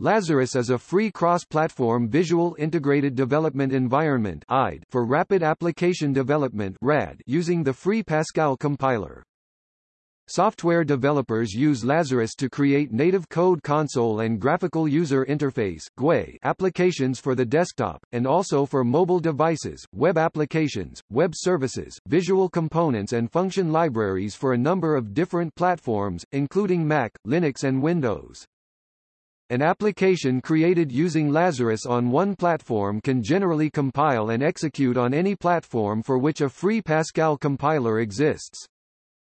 Lazarus is a free cross-platform visual integrated development environment for rapid application development using the free Pascal compiler. Software developers use Lazarus to create native code console and graphical user interface GUI applications for the desktop, and also for mobile devices, web applications, web services, visual components and function libraries for a number of different platforms, including Mac, Linux and Windows. An application created using Lazarus on one platform can generally compile and execute on any platform for which a free Pascal compiler exists.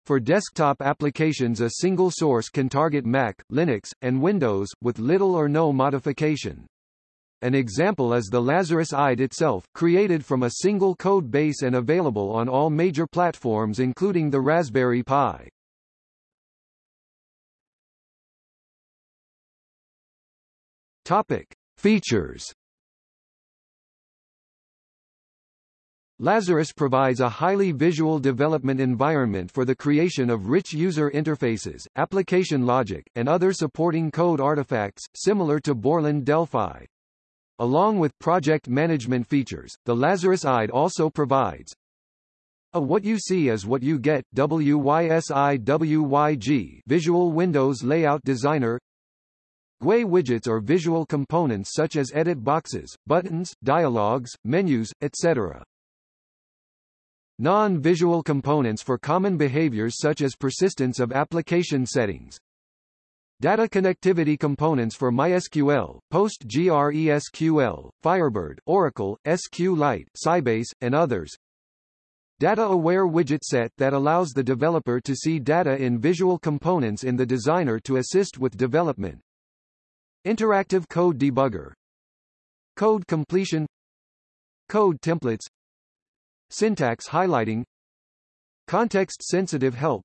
For desktop applications a single source can target Mac, Linux, and Windows, with little or no modification. An example is the Lazarus IDE itself, created from a single code base and available on all major platforms including the Raspberry Pi. Topic. Features Lazarus provides a highly visual development environment for the creation of rich user interfaces, application logic, and other supporting code artifacts, similar to Borland Delphi. Along with project management features, the Lazarus IDE also provides a What You See is What You Get WYSIWYG Visual Windows Layout Designer GUI widgets are visual components such as edit boxes, buttons, dialogues, menus, etc. Non-visual components for common behaviors such as persistence of application settings. Data connectivity components for MySQL, PostgreSQL, Firebird, Oracle, SQLite, Sybase, and others. Data-aware widget set that allows the developer to see data in visual components in the designer to assist with development. Interactive Code Debugger. Code completion. Code templates. Syntax highlighting. Context-sensitive help.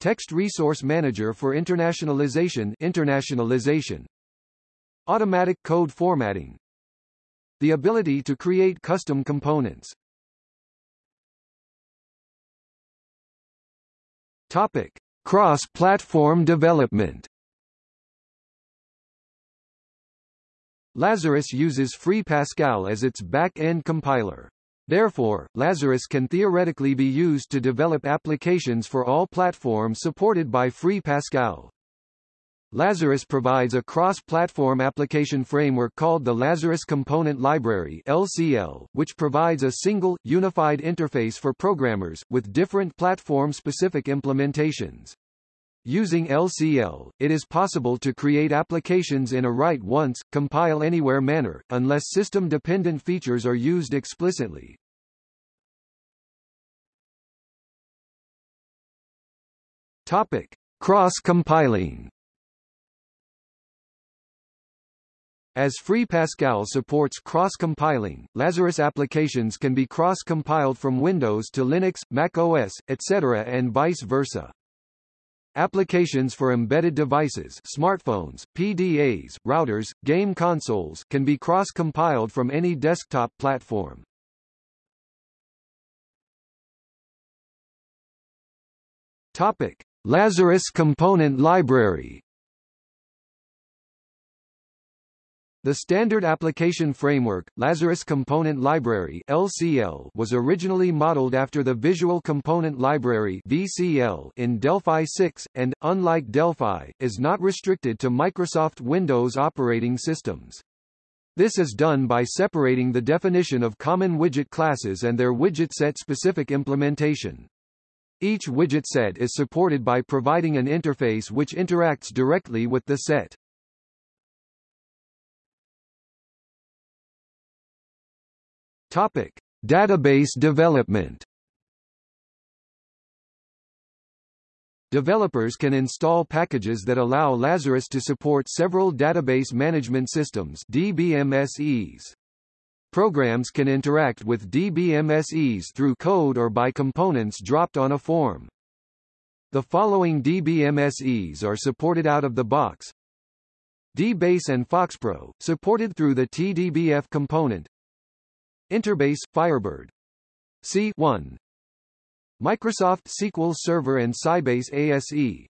Text Resource Manager for internationalization internationalization. Automatic code formatting. The ability to create custom components. Topic. Cross-platform development Lazarus uses Free Pascal as its back-end compiler. Therefore, Lazarus can theoretically be used to develop applications for all platforms supported by Free Pascal. Lazarus provides a cross-platform application framework called the Lazarus Component Library LCL, which provides a single, unified interface for programmers, with different platform-specific implementations. Using LCL, it is possible to create applications in a write-once, compile-anywhere manner, unless system-dependent features are used explicitly. Topic: Cross-compiling. As Free Pascal supports cross-compiling, Lazarus applications can be cross-compiled from Windows to Linux, Mac OS, etc. and vice versa. Applications for embedded devices smartphones, PDAs, routers, game consoles can be cross-compiled from any desktop platform. Topic. Lazarus Component Library The Standard Application Framework, Lazarus Component Library (LCL) was originally modeled after the Visual Component Library (VCL) in Delphi 6 and unlike Delphi, is not restricted to Microsoft Windows operating systems. This is done by separating the definition of common widget classes and their widget set specific implementation. Each widget set is supported by providing an interface which interacts directly with the set. Topic: Database development. Developers can install packages that allow Lazarus to support several database management systems DBMSEs. Programs can interact with DBMSEs through code or by components dropped on a form. The following DBMSEs are supported out of the box. DBase and FoxPro, supported through the TDBF component. Interbase, Firebird. C1 Microsoft SQL Server and Sybase ASE.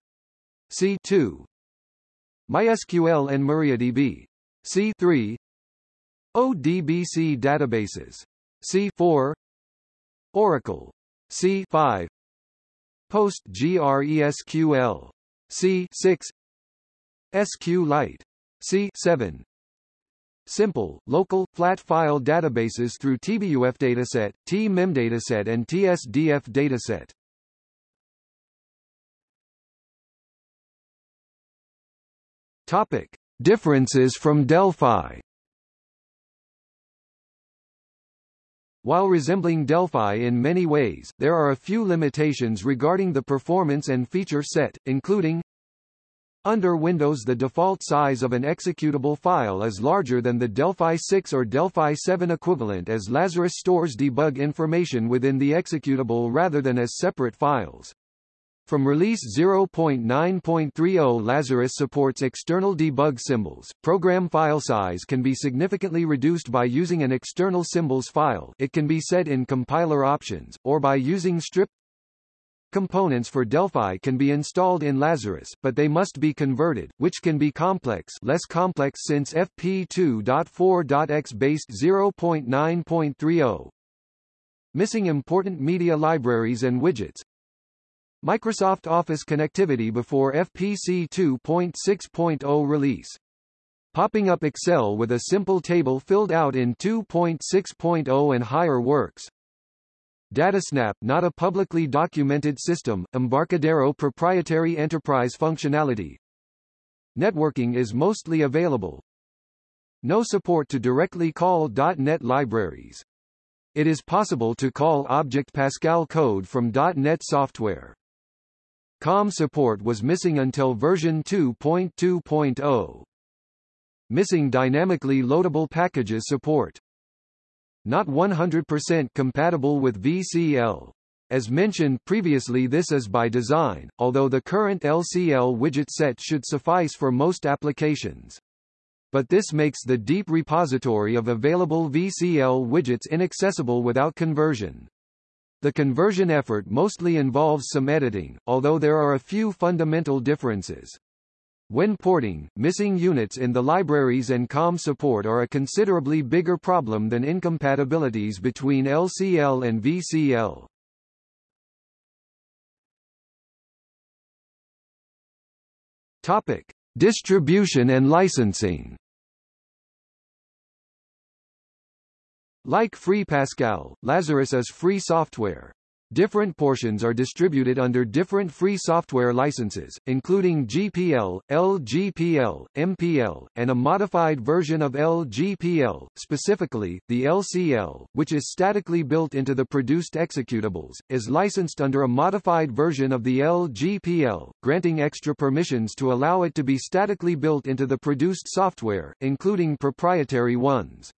C2 MySQL and MariaDB. C3 ODBC databases. C4 Oracle. C5 PostgreSQL. C6 SQLite. C7 Simple, local, flat file databases through TBUF dataset, TMEM dataset and TSDF dataset. Topic: Differences from Delphi. While resembling Delphi in many ways, there are a few limitations regarding the performance and feature set, including under Windows the default size of an executable file is larger than the Delphi 6 or Delphi 7 equivalent as Lazarus stores debug information within the executable rather than as separate files. From release 0.9.30 Lazarus supports external debug symbols. Program file size can be significantly reduced by using an external symbols file it can be set in compiler options, or by using strip Components for Delphi can be installed in Lazarus, but they must be converted, which can be complex less complex since FP2.4.x based 0.9.30. Missing important media libraries and widgets. Microsoft Office connectivity before FPC 2.6.0 release. Popping up Excel with a simple table filled out in 2.6.0 and higher works. DataSnap not a publicly documented system, Embarcadero proprietary enterprise functionality. Networking is mostly available. No support to directly call .NET libraries. It is possible to call Object Pascal code from .NET software. COM support was missing until version 2.2.0. Missing dynamically loadable packages support not 100% compatible with VCL. As mentioned previously this is by design, although the current LCL widget set should suffice for most applications. But this makes the deep repository of available VCL widgets inaccessible without conversion. The conversion effort mostly involves some editing, although there are a few fundamental differences. When porting, missing units in the libraries and COM support are a considerably bigger problem than incompatibilities between LCL and VCL. Topic: Distribution and licensing. Like Free Pascal, Lazarus is free software. Different portions are distributed under different free software licenses, including GPL, LGPL, MPL, and a modified version of LGPL, specifically, the LCL, which is statically built into the produced executables, is licensed under a modified version of the LGPL, granting extra permissions to allow it to be statically built into the produced software, including proprietary ones.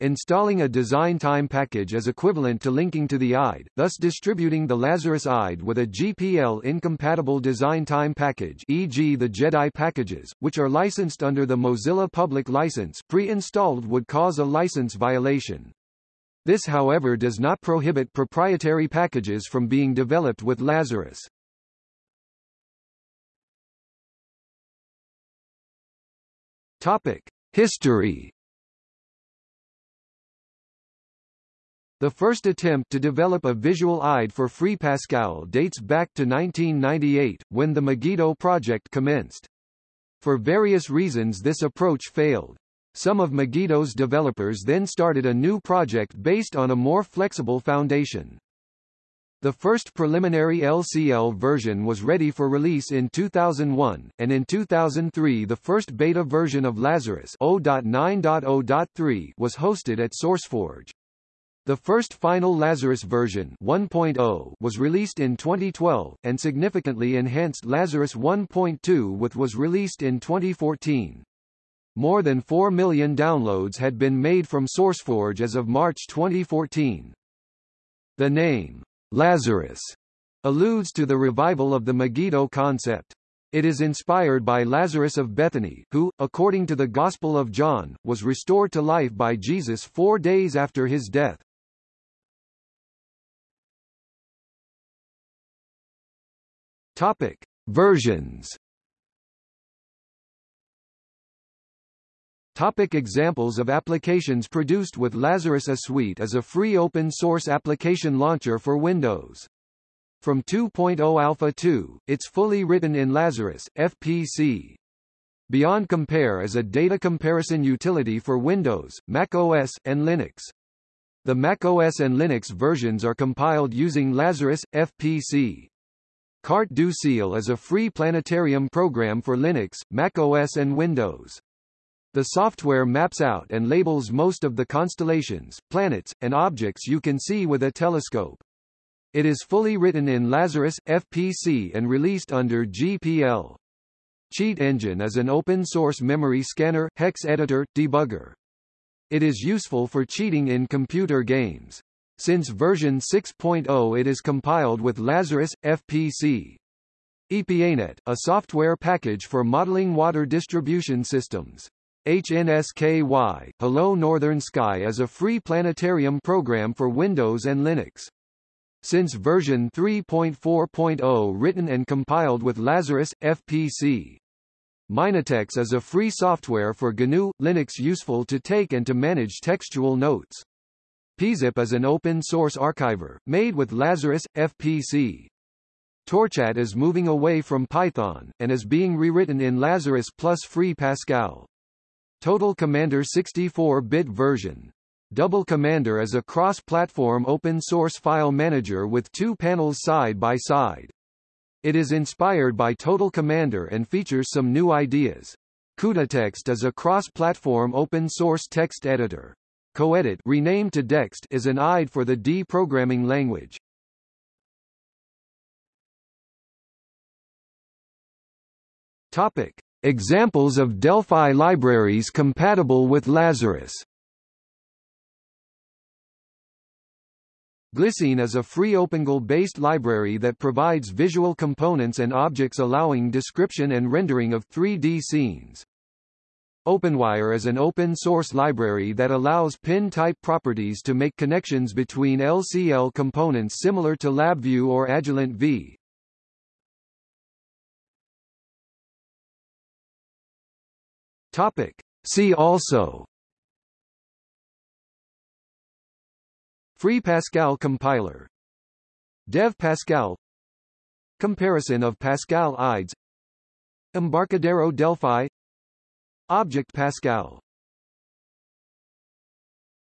Installing a design time package is equivalent to linking to the IDE, thus distributing the Lazarus IDE with a GPL-incompatible design time package e.g. the Jedi packages, which are licensed under the Mozilla Public License pre-installed would cause a license violation. This however does not prohibit proprietary packages from being developed with Lazarus. Topic. History The first attempt to develop a visual IDE for Free Pascal dates back to 1998, when the Megiddo project commenced. For various reasons this approach failed. Some of Megiddo's developers then started a new project based on a more flexible foundation. The first preliminary LCL version was ready for release in 2001, and in 2003 the first beta version of Lazarus 0.9.0.3 was hosted at SourceForge. The first final Lazarus version 1.0 was released in 2012, and significantly enhanced Lazarus 1.2 with was released in 2014. More than 4 million downloads had been made from SourceForge as of March 2014. The name, Lazarus, alludes to the revival of the Megiddo concept. It is inspired by Lazarus of Bethany, who, according to the Gospel of John, was restored to life by Jesus four days after his death. Topic: Versions. Topic examples of applications produced with Lazarus ASuite is a free open-source application launcher for Windows. From 2.0 Alpha 2, it's fully written in Lazarus, FPC. Beyond Compare is a data comparison utility for Windows, Mac OS, and Linux. The Mac OS and Linux versions are compiled using Lazarus, FPC. Carte du Ciel is a free planetarium program for Linux, Mac OS and Windows. The software maps out and labels most of the constellations, planets, and objects you can see with a telescope. It is fully written in Lazarus, FPC and released under GPL. Cheat Engine is an open-source memory scanner, hex editor, debugger. It is useful for cheating in computer games. Since version 6.0 it is compiled with Lazarus, FPC. EPANET, a software package for modeling water distribution systems. HNSKY, Hello Northern Sky is a free planetarium program for Windows and Linux. Since version 3.4.0 written and compiled with Lazarus, FPC. Minitex is a free software for GNU, Linux useful to take and to manage textual notes. PeaZip is an open-source archiver, made with Lazarus, FPC. Torchat is moving away from Python, and is being rewritten in Lazarus plus Free Pascal. Total Commander 64-bit version. Double Commander is a cross-platform open-source file manager with two panels side by side. It is inspired by Total Commander and features some new ideas. CudaText is a cross-platform open-source text editor. Coedit renamed to Dexed is an IDE for the D programming language. Topic: Examples of Delphi libraries compatible with Lazarus GLScene is a free OpenGL-based library that provides visual components and objects allowing description and rendering of 3D scenes. OpenWire is an open-source library that allows pin-type properties to make connections between LCL components similar to LabVIEW or Agilent VEE. Topic. See also. Free Pascal compiler. Dev Pascal Comparison of Pascal IDEs. Embarcadero Delphi Object Pascal